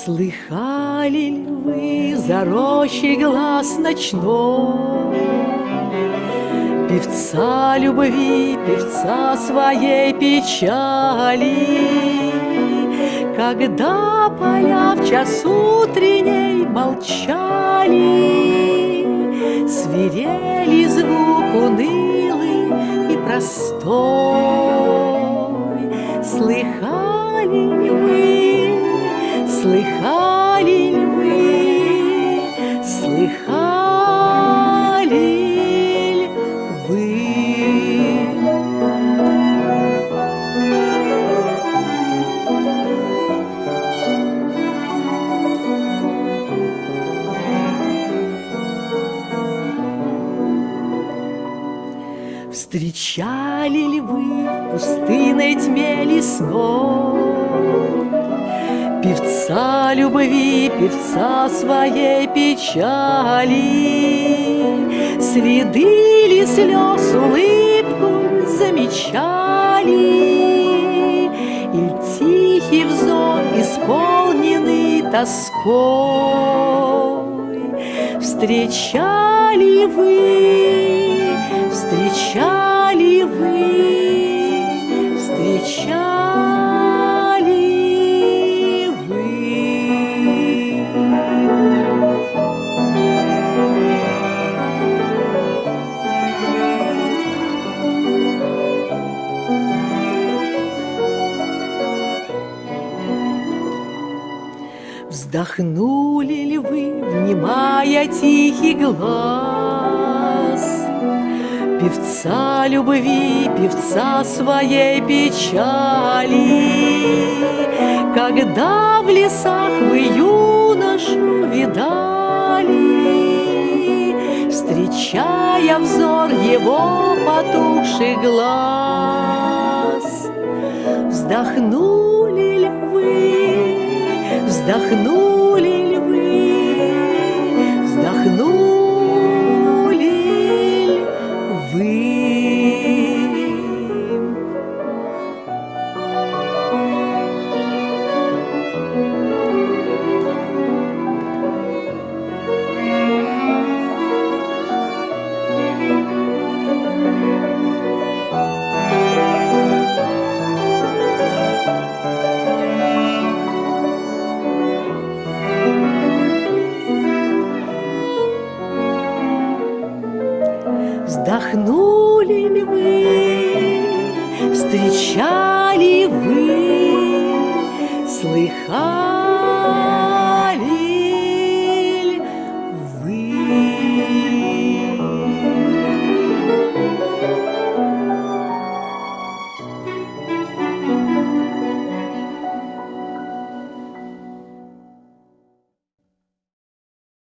Встречали ли вы за рощей глаз ночной? Певца любви, певца своей печали. Когда поля в час утренней молчали Свирели звук унылый и простой. Слыхали ли Встречали ли вы в пустынной тьме лесной Певца любви, певца своей печали? Следы ли слез улыбку замечали? И тихий взор, исполненный тоской Встречали вы Встречали вы, Вздохнули ли вы, внимая тихий глаз? Певца любви, певца своей печали, Когда в лесах вы юношу видали, Встречая взор его потухший глаз. Вздохнули вздохнули ли вы, вздохнули Вздохнули ли вы, встречали вы, слыхали